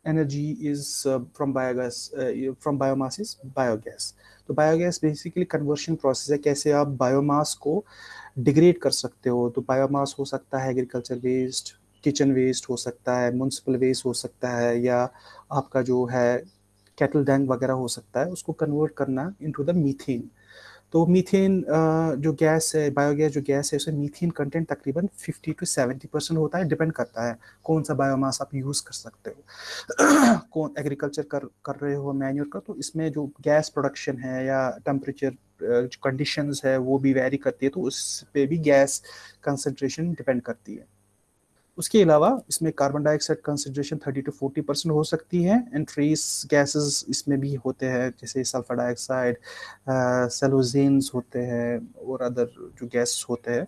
energy is uh, from biogas uh, from biomass is biogas. तो बायोगैस बेसिकली कन्वर्शन प्रोसेस है कैसे आप बायोमास को डिग्रेड कर सकते हो। तो बायोमास हो सकता है एग्रीकल्चर वेस्ट किचन वेस्ट हो सकता है म्यूनसिपल वेस्ट हो सकता है या आपका जो है कैटल डैंग वगैरह हो सकता है उसको कन्वर्ट करना इनटू द मीथेन तो मीथेन जो गैस है, बायोगैस जो गैस है, उसमें मीथेन कंटेंट तकरीबन 50 टू 70 परसेंट होता है, डिपेंड करता है कौन सा बायोमास आप यूज़ कर सकते हो। कौन एग्रीकल्चर कर कर रहे हो मैन्योर का तो इसमें जो गैस प्रोडक्शन है या टेम्परेचर कंडीशंस है, वो भी वेरी करती है तो उस पर भी गैस कंसनट्रेशन डिपेंड करती है। उसके अलावा इसमें carbon dioxide concentration 30 to 40 percent हो सकती है एंड ट्रेस गैसेस इसमें भी होते हैं, जैसे सल्फ़र डाइऑक्साइड सेलोजेंस होते हैं, और अदर जो गैस होते हैं।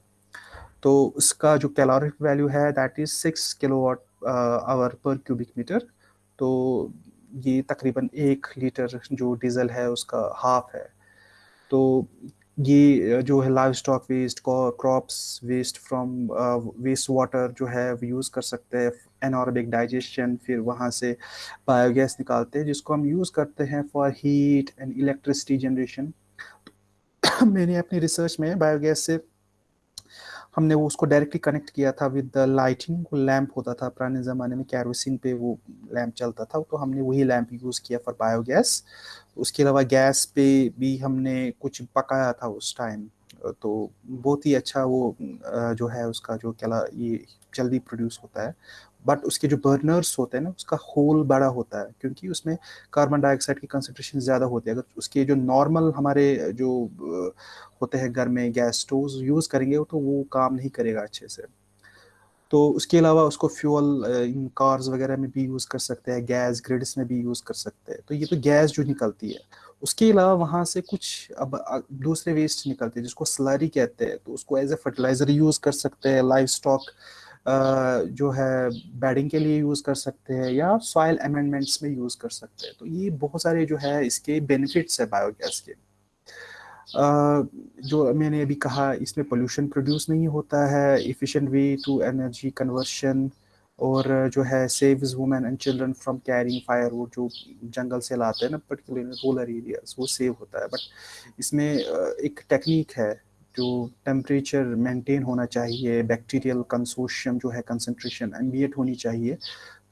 तो उसका जो कैलोरिक वैल्यू है that is six kilo watt hour per cubic metre तो ये तकरीबन एक लीटर जो डीजल है, उसका हाफ़ है। तो ये जो है livestock waste crops waste from waste water जो है यूज़ कर सकते हैं एनॉर्बिक डाइजेशन फिर वहाँ से बायोगैस निकालते हैं, जिसको हम यूज़ करते हैं for heat and electricity generation मैंने अपनी रिसर्च में बायोगैस से हमने वो उसको डायरेक्टली कनेक्ट किया था विद द लाइटिंग वो लैंप होता था पुराने ज़माने में कैरोसिन पे वो लैम्प चलता था तो हमने वही लैम्प यूज़ किया फॉर बायोगैस उसके अलावा गैस पे भी हमने कुछ पकाया था उस टाइम तो बहुत ही अच्छा वो जो है उसका जो क्या ये जल्दी प्रोड्यूस होता है। बट उसके जो बर्नर्स होते हैं ना, उसका होल बड़ा होता है, क्योंकि उसमें कार्बन डाइऑक्साइड की कंसनट्रेशन ज़्यादा होती है। अगर उसके जो नॉर्मल हमारे जो होते हैं घर में गैस स्टोव यूज़ करेंगे तो वो काम नहीं करेगा अच्छे से। तो उसके अलावा उसको फ्यूल इन कार्स वगैरह में भी यूज़ कर सकते हैं गैस ग्रिड्स में भी यूज़ कर सकते हैं। तो ये तो गैस जो निकलती है उसके अलावा वहाँ से कुछ अब दूसरे वेस्ट निकलते हैं जिसको स्लरी कहते हैं तो उसको एज ए फर्टिलाइज़र यूज़ कर सकते हैं लाइफ स्टॉक जो है बैडिंग के लिए यूज़ कर सकते हैं या सॉइल अमेंडमेंट्स में यूज़ कर सकते हैं। तो ये बहुत सारे जो है इसके बेनिफिट्स है बायोगैस के। जो मैंने अभी कहा, इसमें पोल्यूशन प्रोड्यूस नहीं होता है efficient way to energy conversion और जो है saves women and children from carrying fire वो जो जंगल से लाते हैं ना पर्टिकुलर रूरल एरियाज़ वो सेव होता है। बट इसमें एक टेक्निक है, जो टेम्परेचर मेंटेन होना चाहिए बैक्टीरियल कंसोशियम जो है कंसंट्रेशन एम्बिएट होनी चाहिए।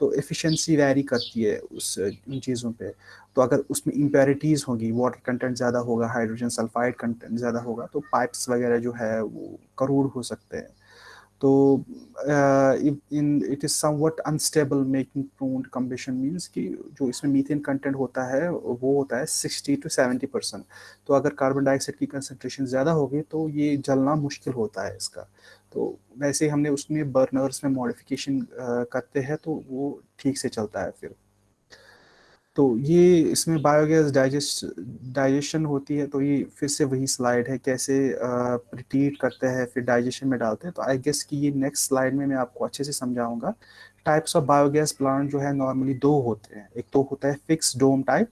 तो एफिशिएंसी वैरी करती है उस, इन चीज़ों पे। तो अगर उसमें इम्पेरिटीज़ होगी वाटर कंटेंट ज़्यादा होगा हाइड्रोजन सल्फाइड कंटेंट ज़्यादा होगा तो पाइप्स वगैरह जो है वो करोड़ हो सकते हैं। तो in it is somewhat unstable making prone combustion means कि जो इसमें मीथेन कंटेंट होता है, वो होता है सिक्सटी टू सेवेंटी परसेंट तो अगर कार्बन डाइऑक्साइड की कंसनट्रेशन ज़्यादा होगी तो ये जलना मुश्किल होता है इसका। तो वैसे हमने उसमें बर्नर्स में मॉडिफिकेशन करते हैं तो वो ठीक से चलता है फिर। तो ये इसमें बायोगैस डाइजेस्ट डाइजेशन होती है तो ये फिर से वही स्लाइड है, कैसे रिटीट करते हैं, फिर डाइजेशन में डालते हैं। तो आई गेस कि ये नेक्स्ट स्लाइड में मैं आपको अच्छे से समझाऊँगा। टाइप्स ऑफ़ बायोगैस प्लांट जो है नॉर्मली दो होते हैं। एक तो होता है फिक्स डोम टाइप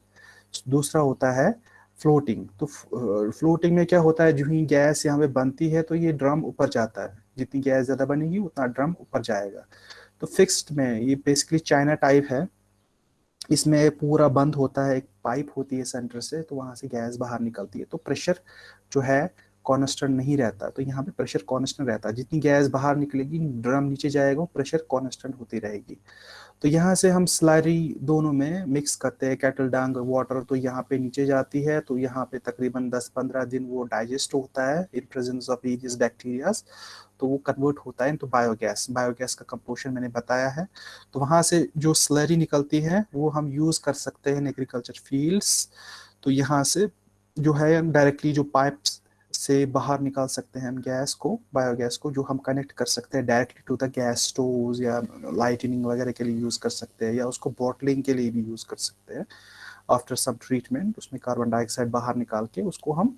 दूसरा होता है फ्लोटिंग तो फ्लोटिंग में क्या होता है? जो ही गैस यहाँ पे बनती है तो ये ड्रम ऊपर जाता है। जितनी गैस ज़्यादा बनेगी, उतना ड्रम ऊपर जाएगा। तो फिक्स्ड में ये बेसिकली चाइना टाइप है। इसमें पूरा बंद होता है, एक पाइप होती है सेंटर से तो वहाँ से गैस बाहर निकलती है। तो प्रेशर जो है कॉन्स्टेंट नहीं रहता। तो यहाँ पे प्रेशर कॉन्स्टेंट रहता है। जितनी गैस बाहर निकलेगी, ड्रम नीचे जाएगा प्रेशर कॉन्स्टेंट होती रहेगी। तो यहाँ से हम स्लरी दोनों में मिक्स करते हैं कैटल डांग वाटर तो यहाँ पे नीचे जाती है तो यहाँ पे तकरीबन 10-15 दिन वो डाइजेस्ट होता है in presence of various bacterias तो वो कन्वर्ट होता है इनटू बायोगैस बायोगैस का कंपोजिशन मैंने बताया है। तो वहाँ से जो स्लरी निकलती है, वो हम यूज़ कर सकते हैं एग्रीकल्चर फील्ड्स तो यहाँ से जो है डायरेक्टली जो पाइप्स से बाहर निकाल सकते हैं हम गैस को, बायोगैस को, जो हम कनेक्ट कर सकते हैं directly to the gas stove या लाइटनिंग वगैरह के लिए यूज़ कर सकते हैं या उसको बॉटलिंग के लिए भी यूज़ कर सकते हैं। आफ्टर सम ट्रीटमेंट उसमें कार्बन डाइऑक्साइड बाहर निकाल के उसको हम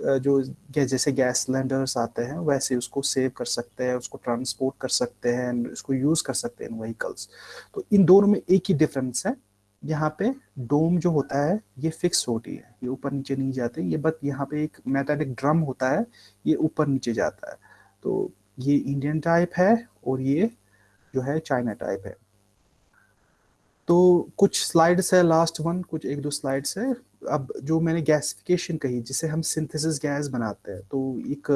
जो जैसे गैस सिलेंडर्स आते हैं, वैसे उसको सेव कर सकते हैं, उसको ट्रांसपोर्ट कर सकते हैं, उसको यूज़ कर सकते हैं व्हीकल्स तो इन दोनों में एक ही डिफरेंस है यहाँ पे डोम जो होता है, ये फिक्स होती है। ये ऊपर नीचे नहीं जाते, ये बट यहाँ पे एक मेटालिक ड्रम होता है, ये ऊपर नीचे जाता है। तो ये इंडियन टाइप है और ये जो है चाइना टाइप है। तो कुछ स्लाइड्स है लास्ट वन कुछ एक दो स्लाइड्स है। अब जो मैंने गैसिफिकेशन कही, जिसे हम सिंथेसिस गैस बनाते हैं तो एक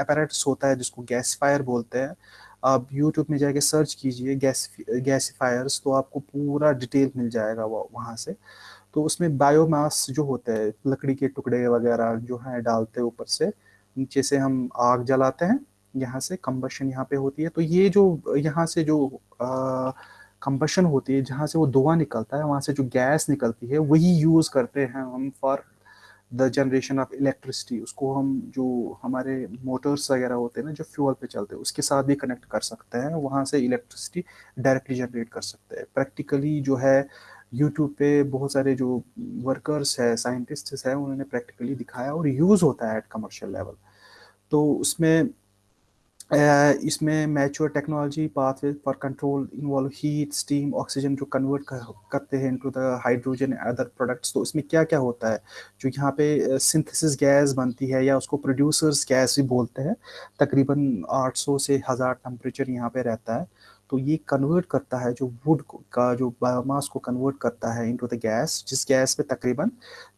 अपैरेटस होता है जिसको गैसफायर बोलते हैं। आप यूट्यूब में जाके सर्च कीजिए गैस गैसीफायर्स तो आपको पूरा डिटेल मिल जाएगा वो, वहाँ से। तो उसमें बायोमास जो होता है, लकड़ी के टुकड़े वगैरह जो हैं डालते हैं ऊपर से, नीचे से हम आग जलाते हैं, यहाँ से कंबशन यहाँ पे होती है। तो ये जो, यहाँ से जो कंबशन होती है, जहाँ से वो धुआँ निकलता है, वहाँ से जो गैस निकलती है, वही यूज़ करते हैं हम for the generation of electricity उसको हम जो हमारे मोटर्स वगैरह होते हैं ना, जो फ्यूल पे चलते हैं, उसके साथ भी कनेक्ट कर सकते हैं, वहाँ से इलेक्ट्रिसिटी डायरेक्टली जनरेट कर सकते हैं। प्रैक्टिकली जो है यूट्यूब पे बहुत सारे जो वर्कर्स है साइंटिस्ट हैं, उन्होंने प्रैक्टिकली दिखाया और यूज़ होता है एट कमर्शियल लेवल तो उसमें इसमें mature technology pathway for control involve heat steam oxygen जो कन्वर्ट कर, करते हैं into the hydrogen other products तो इसमें क्या क्या होता है? जो यहाँ पे सिंथेसिस गैस बनती है या उसको प्रोड्यूसर्स गैस भी बोलते हैं तकरीबन 800 से हज़ार टेम्परेचर यहाँ पे रहता है। तो ये कन्वर्ट करता है जो वुड का जो बायोमास को कन्वर्ट करता है इनटू द गैस जिस गैस में तकरीबन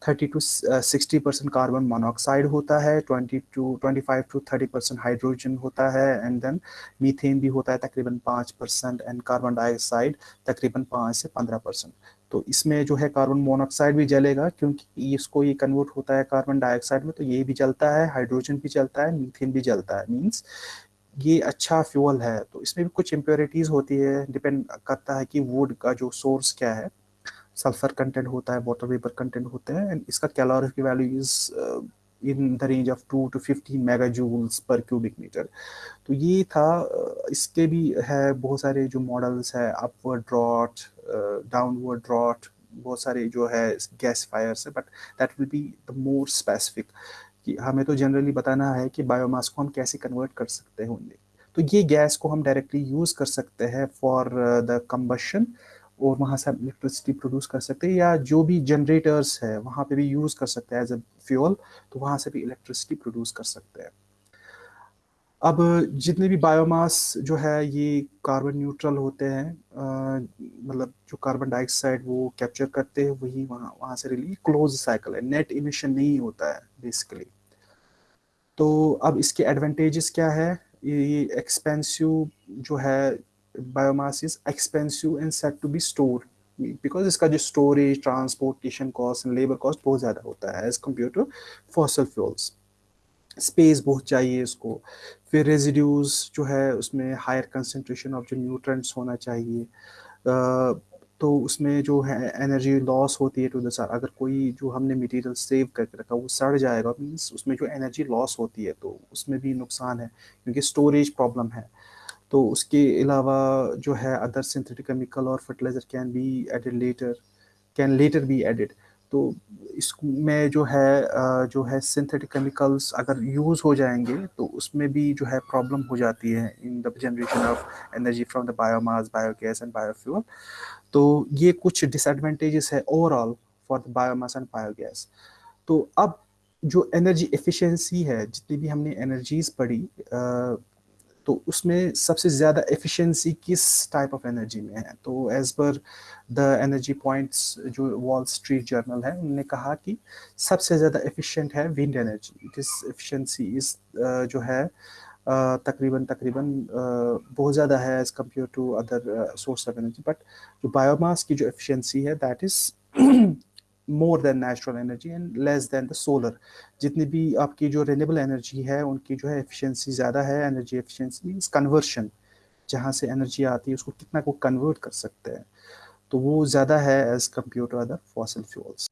30 टू 60 परसेंट कार्बन मोनोऑक्साइड होता है 20 टू 25 टू 30 परसेंट हाइड्रोजन होता है एंड देन मीथेन भी होता है तकरीबन 5 परसेंट एंड कार्बन डाइऑक्साइड तकरीबन 5 से 15 परसेंट तो इसमें जो है कार्बन मोनोऑक्साइड भी जलेगा, क्योंकि इसको ये कन्वर्ट होता है कार्बन डाइऑक्साइड में तो ये भी जलता है हाइड्रोजन भी जलता है मीथेन भी जलता है मीन्स ये अच्छा फ्यूल है तो इसमें भी कुछ इम्प्योरिटीज़ होती है डिपेंड करता है कि वुड का जो सोर्स क्या है। सल्फ़र कंटेंट होता है वाटर वेपर कंटेंट होते हैं एंड इसका कैलोरी की value is in the range of two to fifteen mega joules per cubic metre तो ये था uh, इसके भी है बहुत सारे जो मॉडल्स है अपवर्ड ड्रॉट डाउनवर्ड ड्रॉट बहुत सारे जो है गैस फायर्स है but that will be the more specific कि हमें तो जनरली बताना है कि बायोमास को हम कैसे कन्वर्ट कर सकते होंगे तो ये गैस को हम डायरेक्टली यूज़ कर सकते हैं फॉर द कम्बशन और वहाँ से हम इलेक्ट्रिसिटी प्रोड्यूस कर सकते हैं या जो भी जनरेटर्स है, वहाँ पे भी यूज़ कर सकते हैं एज अ फ्यूल तो वहाँ से भी इलेक्ट्रिसिटी प्रोड्यूस कर सकते हैं। अब जितने भी बायोमास जो है ये कार्बन न्यूट्रल होते हैं मतलब जो कार्बन डाइऑक्साइड वो कैप्चर करते हैं, वही वहाँ वहाँ से रिलीज़ क्लोज साइकिल है। नेट इमिशन नहीं होता है बेसिकली तो अब इसके एडवांटेजेस क्या है? ये एक्सपेंसिव जो है biomass is expensive and set to be store because इसका जो storage transportation cost and labour cost बहुत ज़्यादा होता है as compare to fossil fuels space बहुत चाहिए इसको। फिर रेजिड्यूज जो है उसमें हायर कंसनट्रेशन ऑफ़ जो न्यूट्रेंट्स होना चाहिए। तो उसमें जो है एनर्जी लॉस होती है टू द सर अगर कोई जो हमने मटेरियल सेव करके रखा, वो सड़ जाएगा मीन्स उसमें जो एनर्जी लॉस होती है तो उसमें भी नुकसान है, क्योंकि स्टोरेज प्रॉब्लम है। तो उसके अलावा जो है अदर सिंथेटिक केमिकल और fertiliser can be added later can later be added तो इसमें जो है जो है सिंथेटिक केमिकल्स अगर यूज़ हो जाएँगे तो उसमें भी जो है प्रॉब्लम हो जाती है in the generation of energy from the biomass biogas and biofuel तो ये कुछ डिसएडवांटेजेस है overall for the biomass and biogas तो अब जो एनर्जी एफिशिएंसी है, जितनी भी हमने एनर्जीज पढ़ी तो उसमें सबसे ज़्यादा एफिशिएंसी किस टाइप ऑफ़ एनर्जी में है? तो as per the energy points जो वॉल स्ट्रीट जर्नल है, उन्होंने कहा कि सबसे ज़्यादा एफिशिएंट है विंड एनर्जी इज़ एफिशिएंसी इस जो है तकरीबन तकरीबन बहुत ज़्यादा है as compare to other source of energy but जो बायोमास की जो एफिशिएंसी है that is more than natural energy and less than the solar जितनी भी आपकी जो रेनेबल एनर्जी है, उनकी जो है एफिशिएंसी ज़्यादा है एनर्जी एफिशिएंसी मीन्स कन्वर्शन जहाँ से एनर्जी आती है, उसको कितना को कन्वर्ट कर सकते हैं। तो वो ज़्यादा है as compare to other fossil fuels